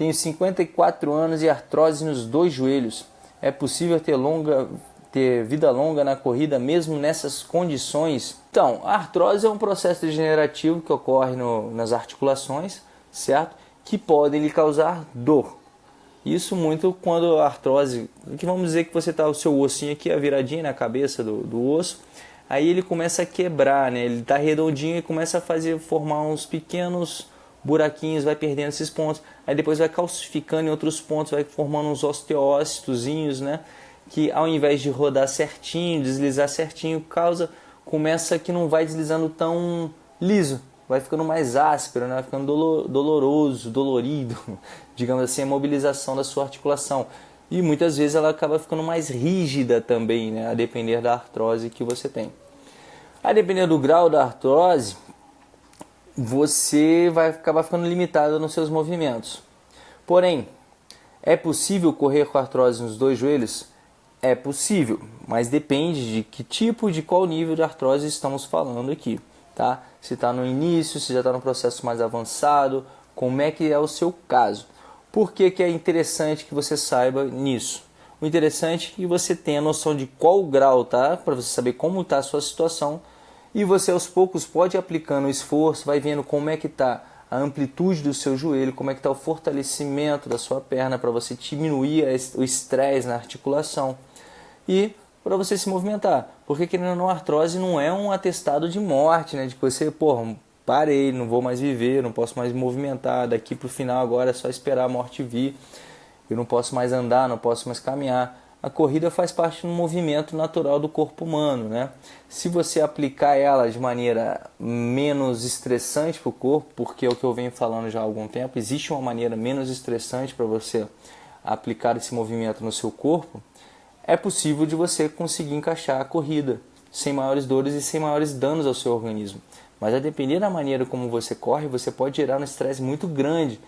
Tenho 54 anos e artrose nos dois joelhos. É possível ter longa ter vida longa na corrida mesmo nessas condições? Então, a artrose é um processo degenerativo que ocorre no, nas articulações, certo? Que podem lhe causar dor. Isso muito quando a artrose, que vamos dizer que você está o seu ossinho aqui, a viradinha na cabeça do, do osso, aí ele começa a quebrar, né? Ele está redondinho e começa a fazer formar uns pequenos buraquinhos, vai perdendo esses pontos, aí depois vai calcificando em outros pontos, vai formando uns osteócitozinhos, né? Que ao invés de rodar certinho, deslizar certinho, causa começa que não vai deslizando tão liso, vai ficando mais áspero, né? vai ficando doloroso, dolorido, digamos assim, a mobilização da sua articulação. E muitas vezes ela acaba ficando mais rígida também, né? a depender da artrose que você tem. A depender do grau da artrose, você vai acabar ficando limitado nos seus movimentos. Porém, é possível correr com artrose nos dois joelhos? É possível, mas depende de que tipo, de qual nível de artrose estamos falando aqui tá? Se está no início, se já está no processo mais avançado, como é que é o seu caso. Por que, que é interessante que você saiba nisso? O interessante é que você tenha noção de qual grau tá, para você saber como está a sua situação e você aos poucos pode aplicando o esforço, vai vendo como é que está a amplitude do seu joelho, como é que está o fortalecimento da sua perna para você diminuir o estresse na articulação e para você se movimentar. Porque querendo ou não, artrose não é um atestado de morte, né? De que você, porra, parei, não vou mais viver, não posso mais me movimentar, daqui para o final agora é só esperar a morte vir. Eu não posso mais andar, não posso mais caminhar. A corrida faz parte do movimento natural do corpo humano, né? Se você aplicar ela de maneira menos estressante para o corpo, porque é o que eu venho falando já há algum tempo, existe uma maneira menos estressante para você aplicar esse movimento no seu corpo, é possível de você conseguir encaixar a corrida sem maiores dores e sem maiores danos ao seu organismo. Mas a depender da maneira como você corre, você pode gerar um estresse muito grande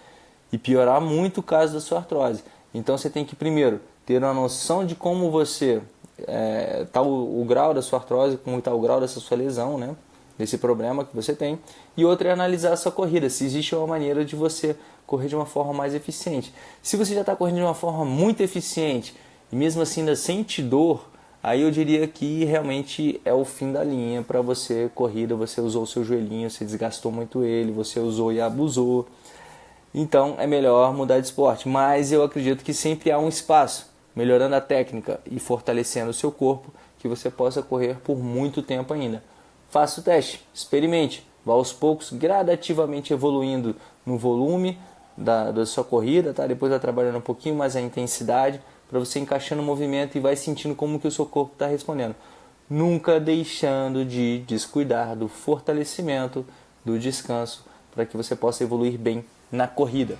e piorar muito o caso da sua artrose. Então você tem que primeiro ter uma noção de como você é, o, o, grau da sua artrose, como está o grau dessa sua lesão, né? Desse problema que você tem. E outra é analisar a sua corrida, se existe uma maneira de você correr de uma forma mais eficiente. Se você já está correndo de uma forma muito eficiente e mesmo assim ainda sente dor, aí eu diria que realmente é o fim da linha para você corrida, você usou o seu joelhinho, você desgastou muito ele, você usou e abusou. Então é melhor mudar de esporte, mas eu acredito que sempre há um espaço, melhorando a técnica e fortalecendo o seu corpo, que você possa correr por muito tempo ainda. Faça o teste, experimente, vá aos poucos gradativamente evoluindo no volume da, da sua corrida, tá? depois vai trabalhando um pouquinho mais a intensidade, para você encaixando o movimento e vai sentindo como que o seu corpo está respondendo. Nunca deixando de descuidar do fortalecimento, do descanso, para que você possa evoluir bem na corrida.